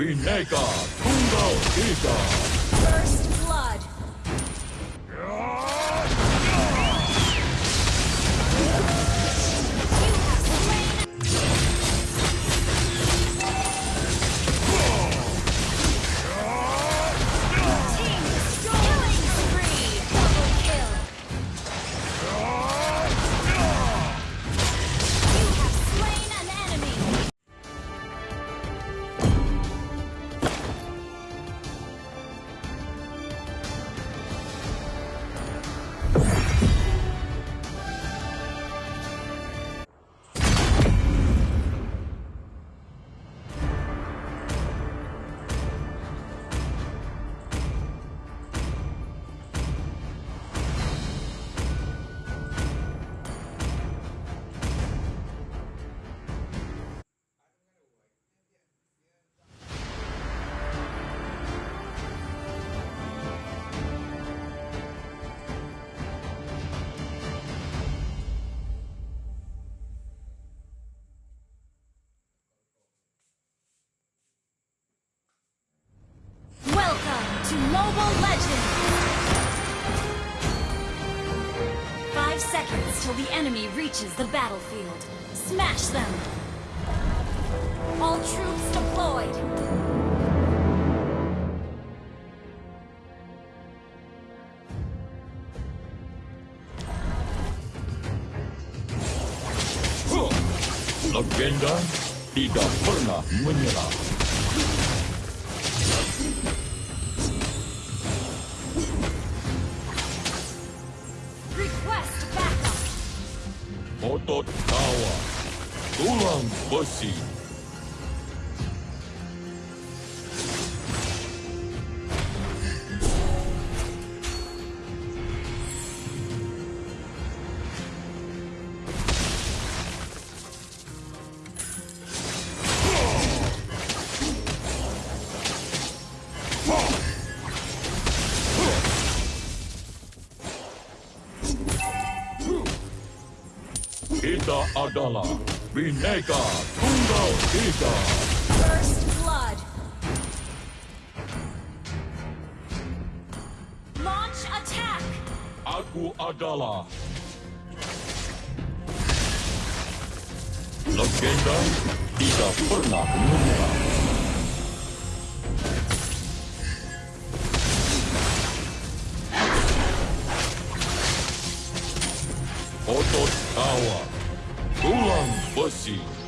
Vinega Tungo Giga. First to Mobile Legends! Five seconds till the enemy reaches the battlefield. Smash them! All troops deployed! Legenda tidak pernah menyerah. Vamos. Adalah Bineka Tunggal Ika. First blood! Launch attack! Aku adalah Legenda tidak pernah menyerah. Otot tawa, Mulan Bussy.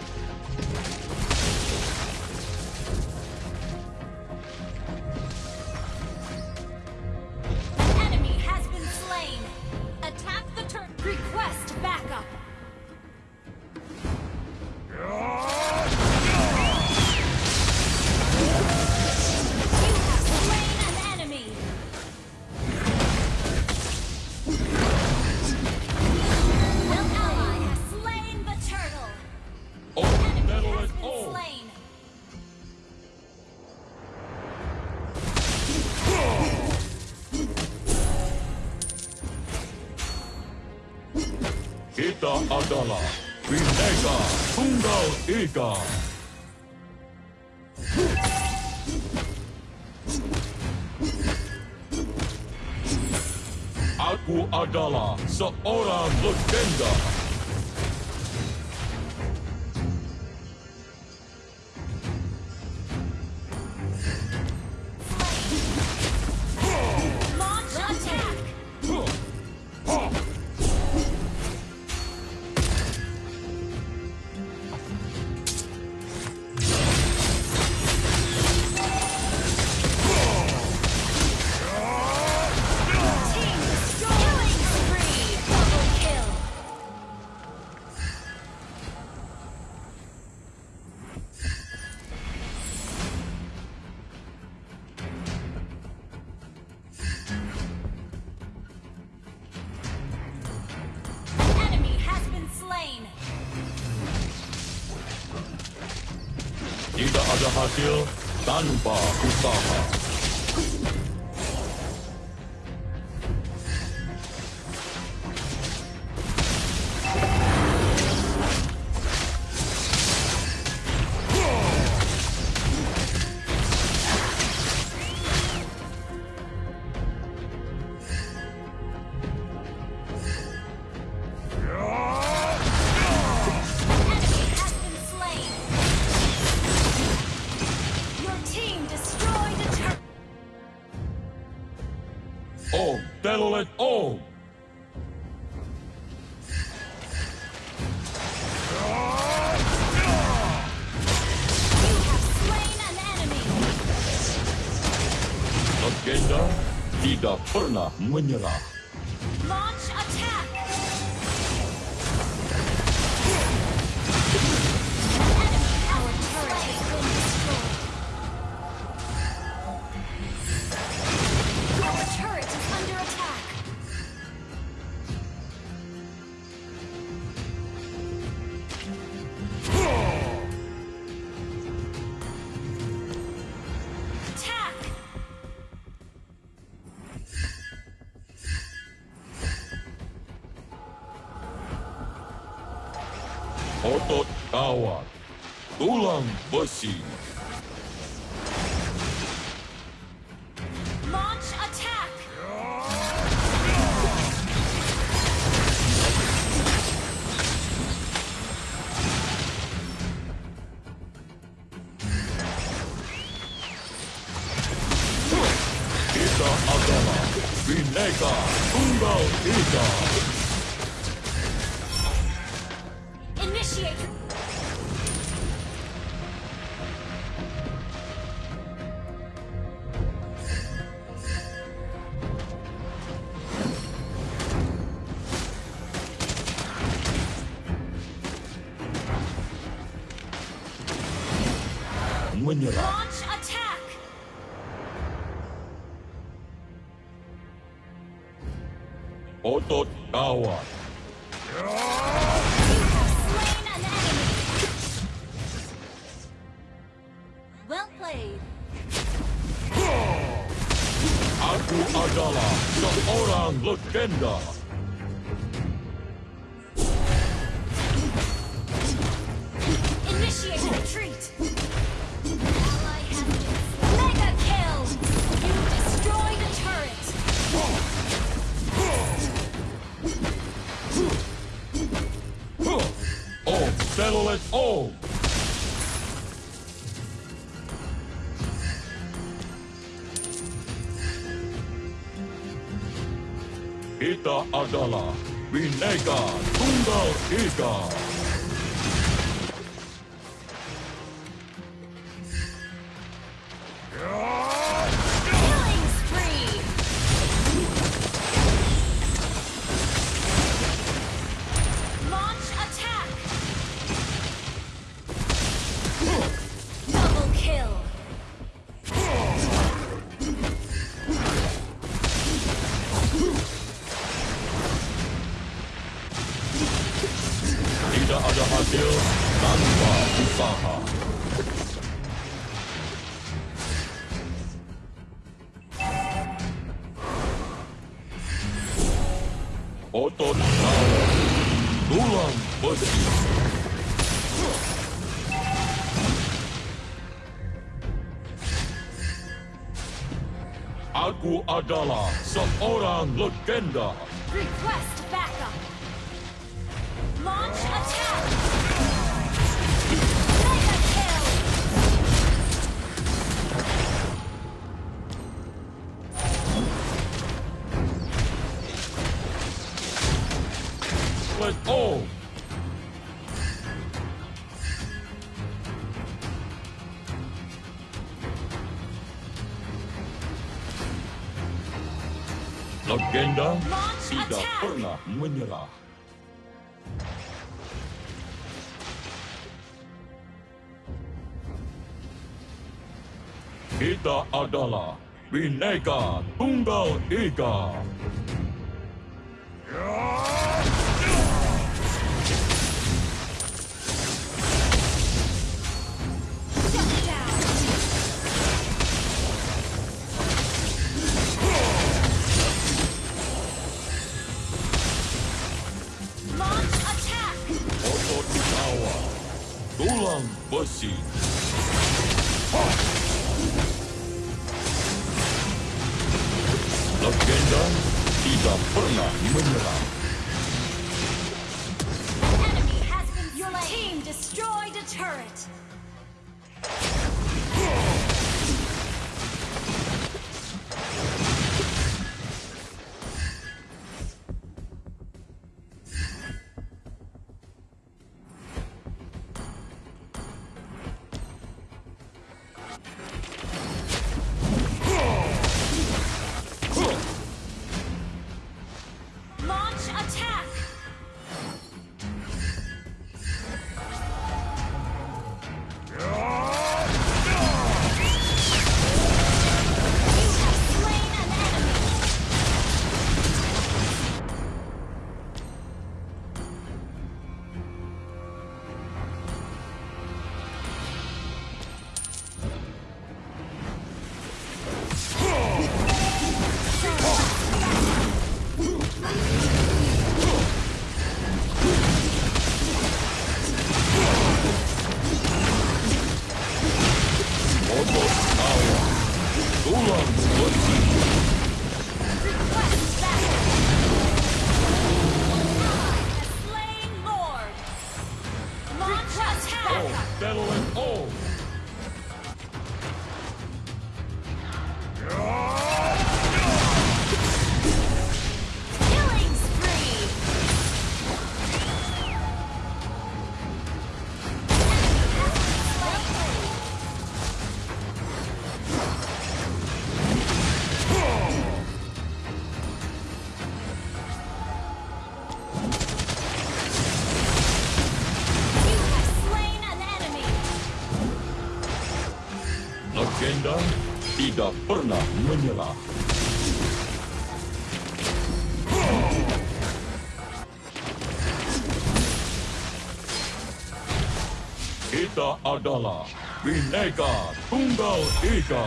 Kita adalah Bineka Tunggal Ika. Aku adalah seorang legenda. Tidak ada hasil tanpa usaha. settle it all. Legenda Vida Purna Munyala. Otot kawat. Tulang besi. Launch attack! Kita adalah Bineka Tunggal Ika. when you're attack! Well played. Aku adalah seorang legenda. Initiate retreat. settle it all. Ita adalah bineka tunggal ika. Otot. Tulang besi. Aku adalah seorang legenda. Request Legenda tidak pernah menyerah. Kita adalah Bineka Tunggal Ika. Shut down! Turret! Tidak pernah menyerah. Kita adalah Bineka Tunggal Ika.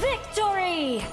Victory!